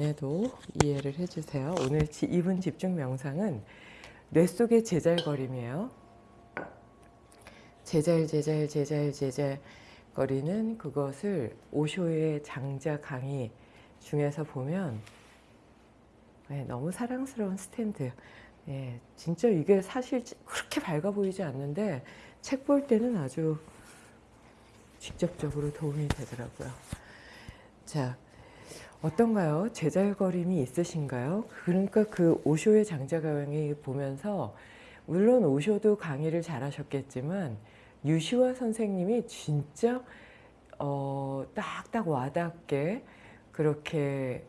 에도 이해를 해주세요. 오늘 지- 이분 집중 명상은 뇌 속의 제잘거림이에요. 제잘 제잘 제잘 제잘 거리는 그것을 오쇼의 장자 강의 중에서 보면 네, 너무 사랑스러운 스탠드. 예, 진짜 이게 사실 그렇게 밝아 보이지 않는데 책 볼 때는 아주 직접적으로 도움이 되더라고요. 자, 어떤가요? 제잘거림이 있으신가요? 그러니까 그 오쇼의 장자 강의 보면서 물론 오쇼도 강의를 잘 하셨겠지만 유시화 선생님이 진짜 어, 딱딱 와닿게 그렇게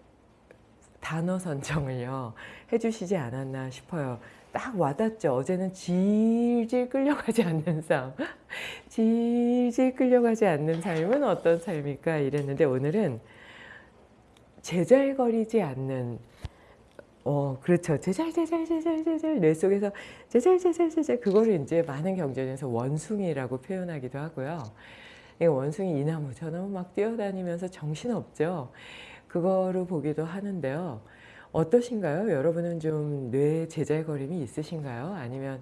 단어 선정을요 해주시지 않았나 싶어요. 딱 와닿죠. 어제는 질질 끌려가지 않는 삶, 질질 끌려가지 않는 삶은 어떤 삶일까 이랬는데 오늘은 제잘거리지 않는 어 그렇죠 제잘 제잘 제잘 제잘 뇌 속에서 제잘 제잘 제잘 그거를 이제 많은 경전에서 원숭이라고 표현하기도 하고요. 이 원숭이 이 나무 저 나무 막 뛰어다니면서 정신 없죠. 그거로 보기도 하는데요. 어떠신가요? 여러분은 좀 뇌 제잘거림이 있으신가요? 아니면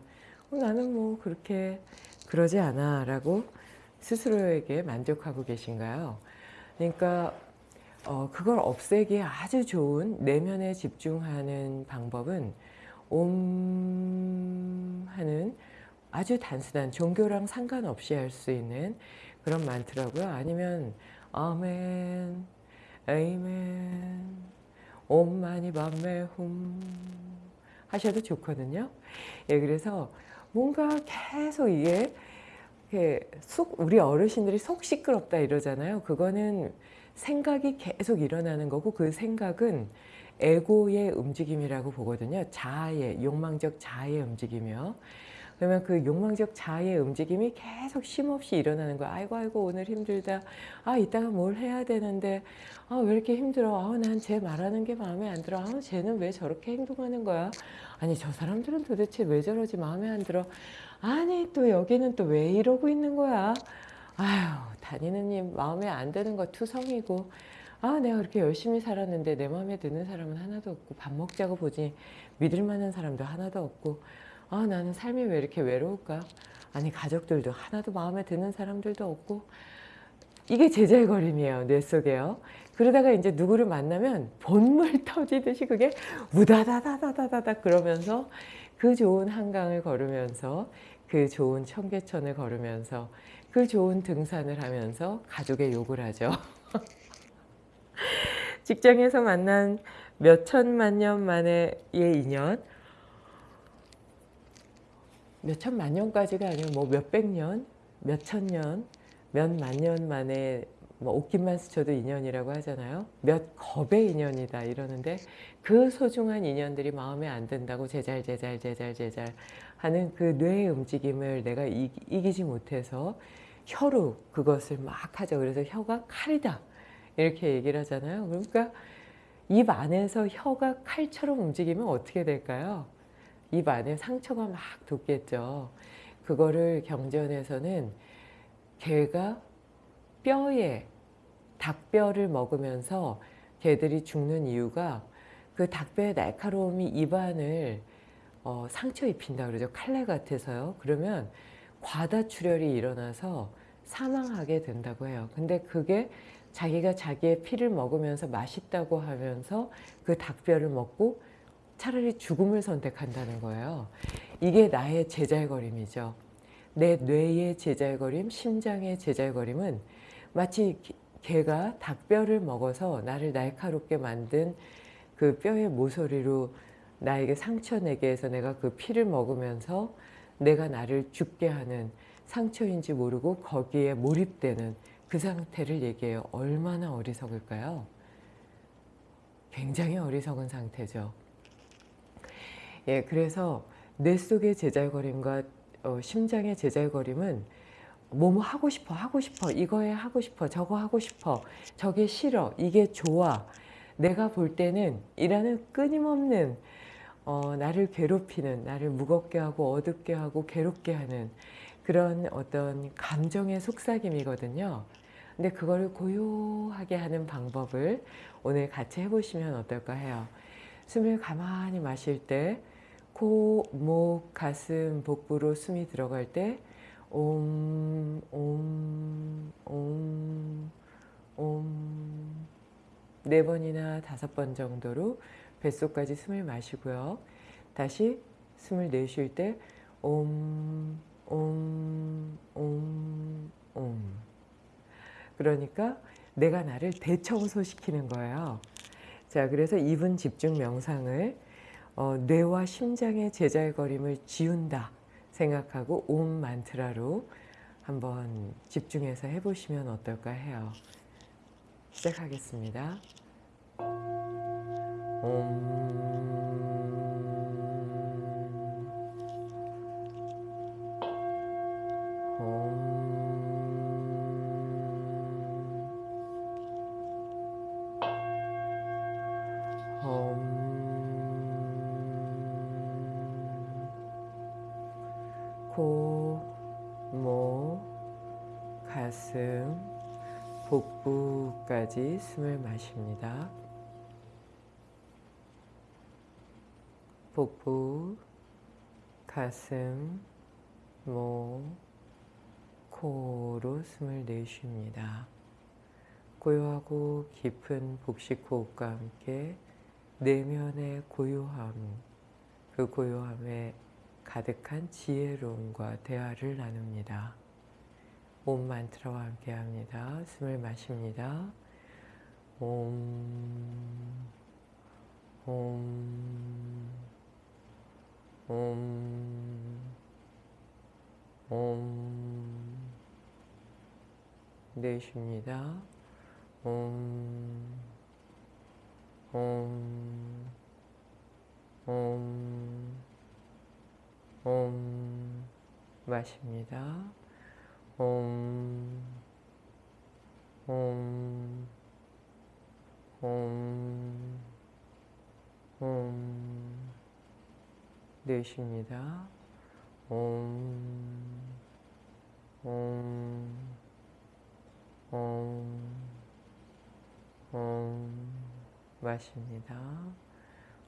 어, 나는 뭐 그렇게 그러지 않아 라고 스스로에게 만족하고 계신가요? 그러니까 어, 그걸 없애기에 아주 좋은 내면에 집중하는 방법은 옴 하는 아주 단순한 종교랑 상관없이 할 수 있는 그런 만트라고요. 아니면 아멘, 에이멘, 옴마니 밤메 훔 하셔도 좋거든요. 예, 그래서 뭔가 계속 이게 속 우리 어르신들이 속 시끄럽다 이러잖아요. 그거는 생각이 계속 일어나는 거고 그 생각은 에고의 움직임이라고 보거든요. 자아의 욕망적 자아의 움직임이요. 그러면 그 욕망적 자아의 움직임이 계속 쉼없이 일어나는 거야. 아이고 아이고 오늘 힘들다. 아 이따가 뭘 해야 되는데 아 왜 이렇게 힘들어. 아 난 쟤 말하는 게 마음에 안 들어. 아 쟤는 왜 저렇게 행동하는 거야. 아니 저 사람들은 도대체 왜 저러지 마음에 안 들어. 아니 또 여기는 또 왜 이러고 있는 거야. 아휴 다니는 님 마음에 안 드는 거 투성이고. 아 내가 그렇게 열심히 살았는데 내 마음에 드는 사람은 하나도 없고 밥 먹자고 보지 믿을 만한 사람도 하나도 없고. 아 나는 삶이 왜 이렇게 외로울까? 아니 가족들도 하나도 마음에 드는 사람들도 없고. 이게 제잘거림이에요 뇌 속에요. 그러다가 이제 누구를 만나면 본물 터지듯이 그게 우다다다다다다다 그러면서 그 좋은 한강을 걸으면서 그 좋은 청계천을 걸으면서 그 좋은 등산을 하면서 가족의 욕을 하죠. 직장에서 만난 몇 천만 년 만의 인연 몇 천만 년까지가 아니고 뭐 몇백 년, 몇 천 년, 몇 만 년 만에 뭐 옷깃만 스쳐도 인연이라고 하잖아요. 몇 겁의 인연이다 이러는데 그 소중한 인연들이 마음에 안 든다고 제잘 제잘 제잘 제잘 하는 그 뇌의 움직임을 내가 이, 이기 지 못해서 혀로 그것을 막 하죠. 그래서 혀가 칼이다 이렇게 얘기를 하잖아요. 그러니까 입 안에서 혀가 칼처럼 움직이면 어떻게 될까요? 입 안에 상처가 막 돋겠죠. 그거를 경전에서는 개가 뼈에 닭뼈를 먹으면서 개들이 죽는 이유가 그 닭뼈의 날카로움이 입안을 어, 상처 입힌다 그러죠. 칼날 같아서요. 그러면 과다출혈이 일어나서 사망하게 된다고 해요. 근데 그게 자기가 자기의 피를 먹으면서 맛있다고 하면서 그 닭뼈를 먹고 차라리 죽음을 선택한다는 거예요. 이게 나의 제잘거림이죠. 내 뇌의 제잘거림, 심장의 제잘거림은 마치 개가 닭뼈를 먹어서 나를 날카롭게 만든 그 뼈의 모서리로 나에게 상처 내게 해서 내가 그 피를 먹으면서 내가 나를 죽게 하는 상처인지 모르고 거기에 몰입되는 그 상태를 얘기해요. 얼마나 어리석을까요? 굉장히 어리석은 상태죠. 예, 그래서 뇌 속의 제잘거림과 어, 심장의 제잘거림은 뭐뭐 하고 싶어 하고 싶어 이거에 하고 싶어 저거 하고 싶어 저게 싫어 이게 좋아 내가 볼 때는 이라는 끊임없는 어, 나를 괴롭히는 나를 무겁게 하고 어둡게 하고 괴롭게 하는 그런 어떤 감정의 속삭임이거든요 근데 그거를 고요하게 하는 방법을 오늘 같이 해보시면 어떨까 해요. 숨을 가만히 마실 때 코, 목, 가슴, 복부로 숨이 들어갈 때 옴, 옴, 옴, 옴. 네 번이나 다섯 번 정도로 뱃속까지 숨을 마시고요. 다시 숨을 내쉴 때 옴, 옴, 옴, 옴. 그러니까 내가 나를 대청소시키는 거예요. 자, 그래서 2분 집중 명상을 어, 뇌와 심장의 제잘거림을 지운다 생각하고 옴 만트라로 한번 집중해서 해보시면 어떨까 해요. 시작하겠습니다. 옴. 코, 목, 가슴, 복부까지 숨을 마십니다. 복부, 가슴, 목, 코로 숨을 내쉽니다. 고요하고 깊은 복식 호흡과 함께 내면의 고요함, 그 고요함에 가득한 지혜로움과 대화를 나눕니다. 옴 만트라와 함께 합니다. 숨을 마십니다. 옴, 옴, 옴, 옴, 내쉽니다. 옴, 옴, 옴, 옴, 마십니다. 옴, 옴, 옴, 옴, 내쉽니다. 옴, 옴, 옴, 옴, 마십니다.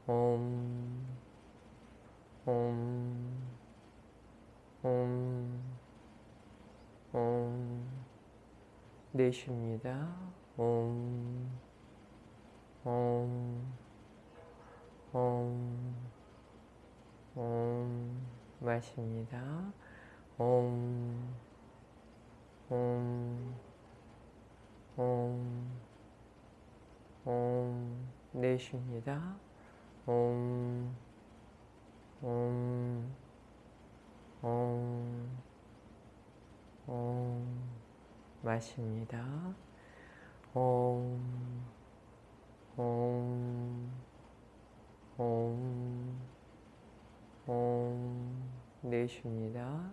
옴, 옴, 옴, 옴, 내쉽니다. 옴, 옴, 옴, 옴, 마십니다. 옴, 옴, 옴, 옴, 내쉽니다. 옴, 옴, 옴, 옴, 마십니다. 옴, 옴, 옴, 옴, 내쉽니다.